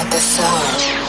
at the soul.